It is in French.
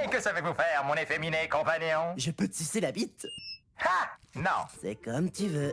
bien, que savez-vous faire, mon efféminé compagnon? Je peux te sucer la bite Ha! Non. C'est comme tu veux.